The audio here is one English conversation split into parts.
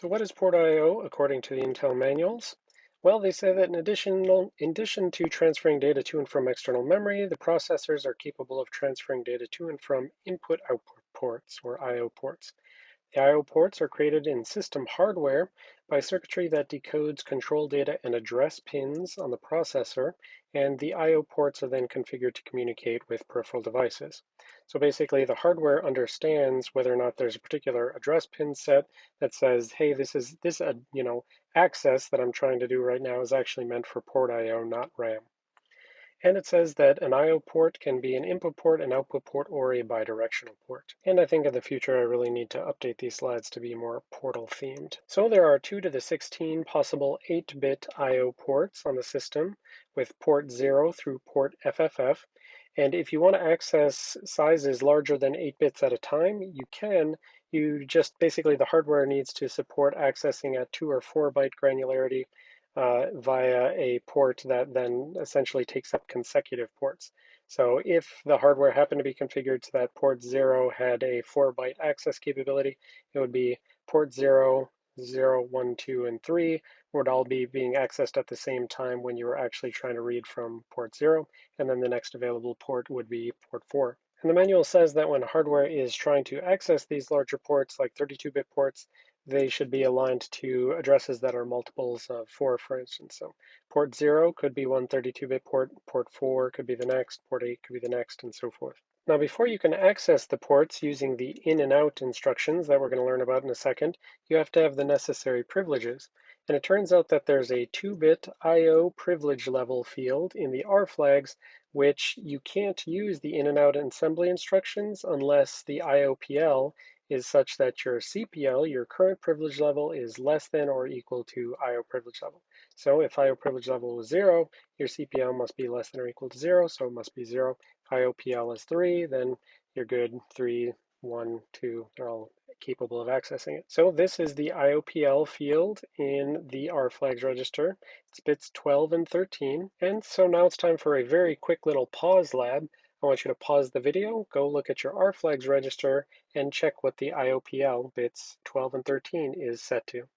So what is port I.O. according to the Intel manuals? Well, they say that in addition, in addition to transferring data to and from external memory, the processors are capable of transferring data to and from input-output ports, or I.O. ports. The I.O. ports are created in system hardware by circuitry that decodes control data and address pins on the processor, and the I.O. ports are then configured to communicate with peripheral devices. So basically the hardware understands whether or not there's a particular address pin set that says, hey, this is this uh, you know access that I'm trying to do right now is actually meant for port I.O., not RAM. And it says that an I.O. port can be an input port, an output port, or a bidirectional port. And I think in the future I really need to update these slides to be more portal themed. So there are 2 to the 16 possible 8-bit I.O. ports on the system with port 0 through port FFF. And if you want to access sizes larger than 8 bits at a time, you can. You just basically, the hardware needs to support accessing at 2 or 4 byte granularity uh, via a port that then essentially takes up consecutive ports. So if the hardware happened to be configured so that port 0 had a 4 byte access capability, it would be port 0, 0, 1, 2, and 3 would all be being accessed at the same time when you were actually trying to read from port 0, and then the next available port would be port 4. And the manual says that when hardware is trying to access these larger ports, like 32-bit ports, they should be aligned to addresses that are multiples of 4, for instance. So port 0 could be one 32-bit port, port 4 could be the next, port 8 could be the next, and so forth. Now, before you can access the ports using the in and out instructions that we're going to learn about in a second, you have to have the necessary privileges. And it turns out that there's a 2-bit I.O. privilege level field in the R flags, which you can't use the in and out assembly instructions unless the IOPL is such that your CPL, your current privilege level, is less than or equal to IO privilege level. So if IO privilege level was zero, your CPL must be less than or equal to zero, so it must be zero. IOPL is 3, then you're good. three, one, two, they're all capable of accessing it. So this is the IOPL field in the R flags register. It's bits 12 and 13. And so now it's time for a very quick little pause lab. I want you to pause the video, go look at your R flags register, and check what the IOPL bits 12 and 13 is set to.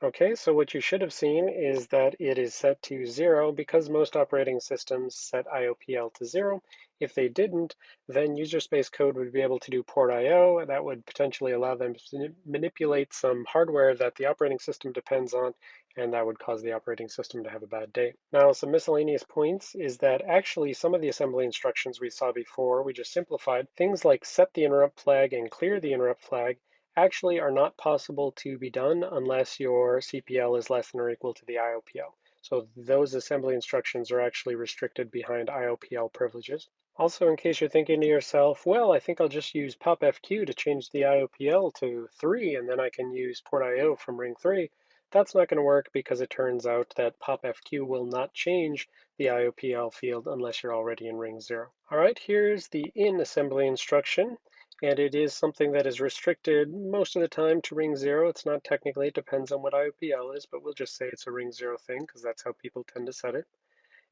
Okay, so what you should have seen is that it is set to zero because most operating systems set IOPL to zero. If they didn't, then user space code would be able to do port IO. And that would potentially allow them to manipulate some hardware that the operating system depends on, and that would cause the operating system to have a bad day. Now, some miscellaneous points is that actually some of the assembly instructions we saw before, we just simplified. Things like set the interrupt flag and clear the interrupt flag actually are not possible to be done unless your CPL is less than or equal to the IOPL. So those assembly instructions are actually restricted behind IOPL privileges. Also, in case you're thinking to yourself, well, I think I'll just use popfq to change the IOPL to 3, and then I can use port IO from ring 3, that's not going to work because it turns out that popfq will not change the IOPL field unless you're already in ring 0. All right, here's the in assembly instruction and it is something that is restricted most of the time to ring zero. It's not technically, it depends on what IOPL is, but we'll just say it's a ring zero thing because that's how people tend to set it.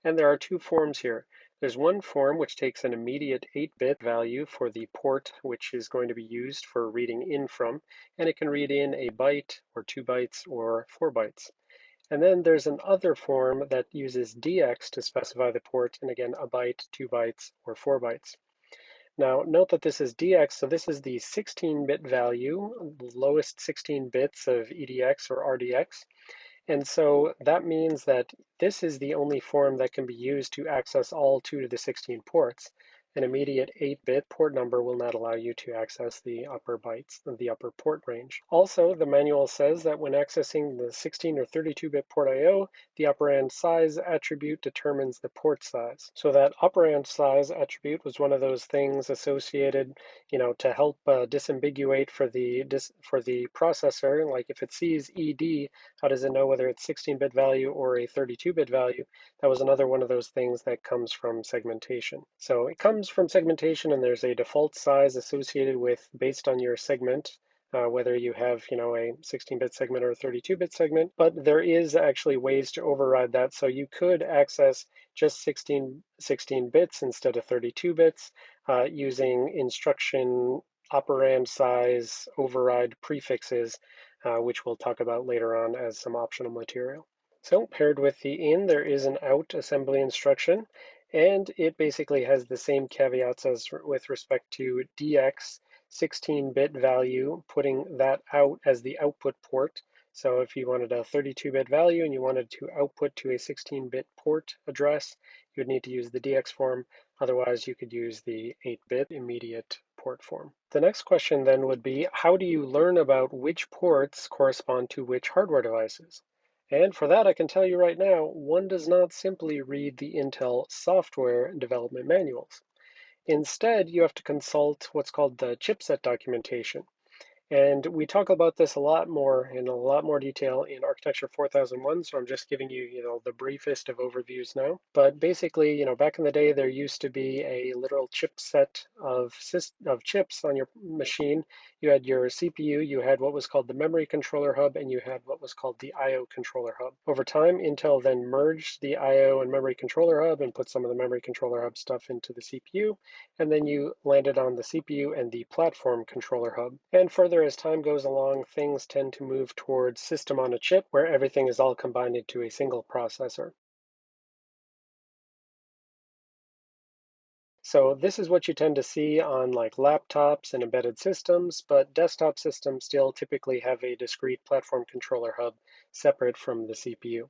And there are two forms here. There's one form which takes an immediate 8-bit value for the port which is going to be used for reading in from, and it can read in a byte or two bytes or four bytes. And then there's an other form that uses DX to specify the port, and again, a byte, two bytes, or four bytes. Now note that this is DX, so this is the 16-bit value, the lowest 16 bits of EDX or RDX. And so that means that this is the only form that can be used to access all 2 to the 16 ports an immediate 8-bit port number will not allow you to access the upper bytes of the upper port range. Also, the manual says that when accessing the 16 or 32-bit port I.O., the operand size attribute determines the port size. So that operand size attribute was one of those things associated, you know, to help uh, disambiguate for the dis for the processor. Like if it sees ED, how does it know whether it's 16-bit value or a 32-bit value? That was another one of those things that comes from segmentation. So it comes comes from segmentation and there's a default size associated with based on your segment, uh, whether you have you know a 16-bit segment or a 32-bit segment, but there is actually ways to override that. So you could access just 16, 16 bits instead of 32 bits uh, using instruction operand size override prefixes, uh, which we'll talk about later on as some optional material. So paired with the in, there is an out assembly instruction, and it basically has the same caveats as with respect to DX 16-bit value, putting that out as the output port. So if you wanted a 32-bit value and you wanted to output to a 16-bit port address, you would need to use the DX form. Otherwise, you could use the 8-bit immediate port form. The next question then would be, how do you learn about which ports correspond to which hardware devices? And for that, I can tell you right now, one does not simply read the Intel software development manuals. Instead, you have to consult what's called the chipset documentation. And we talk about this a lot more in a lot more detail in Architecture 4001, so I'm just giving you, you know, the briefest of overviews now. But basically, you know, back in the day, there used to be a literal chipset of, of chips on your machine. You had your CPU, you had what was called the memory controller hub, and you had what was called the I.O. controller hub. Over time, Intel then merged the I.O. and memory controller hub and put some of the memory controller hub stuff into the CPU, and then you landed on the CPU and the platform controller hub. And further further as time goes along, things tend to move towards system on a chip where everything is all combined into a single processor. So this is what you tend to see on like laptops and embedded systems, but desktop systems still typically have a discrete platform controller hub separate from the CPU.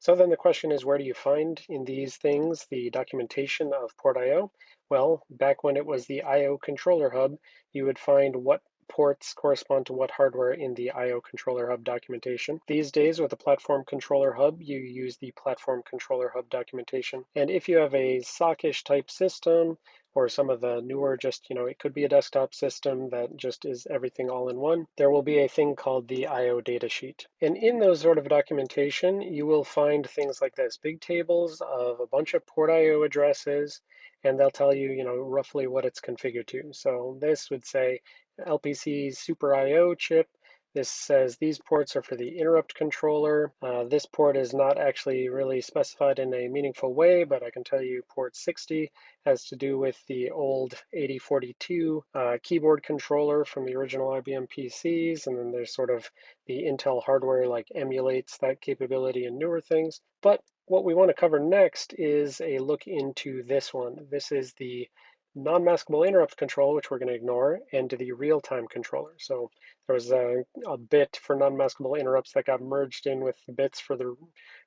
So then the question is, where do you find in these things the documentation of port I.O.? Well, back when it was the I.O. controller hub, you would find what ports correspond to what hardware in the I.O. controller hub documentation. These days with the platform controller hub, you use the platform controller hub documentation. And if you have a sockish type system, or some of the newer just, you know, it could be a desktop system that just is everything all in one, there will be a thing called the I.O. datasheet. And in those sort of documentation, you will find things like this, big tables of a bunch of port I.O. addresses, and they'll tell you, you know, roughly what it's configured to. So this would say LPC Super I.O. chip. This says these ports are for the interrupt controller. Uh, this port is not actually really specified in a meaningful way, but I can tell you port 60 has to do with the old 8042 uh, keyboard controller from the original IBM PCs, and then there's sort of the Intel hardware like emulates that capability in newer things. But what we want to cover next is a look into this one. This is the non-maskable interrupt control, which we're going to ignore, and the real-time controller. So there was a, a bit for non-maskable interrupts that got merged in with the bits for the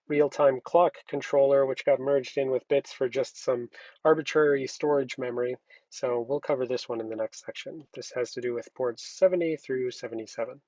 real-time clock controller, which got merged in with bits for just some arbitrary storage memory. So we'll cover this one in the next section. This has to do with ports 70 through 77.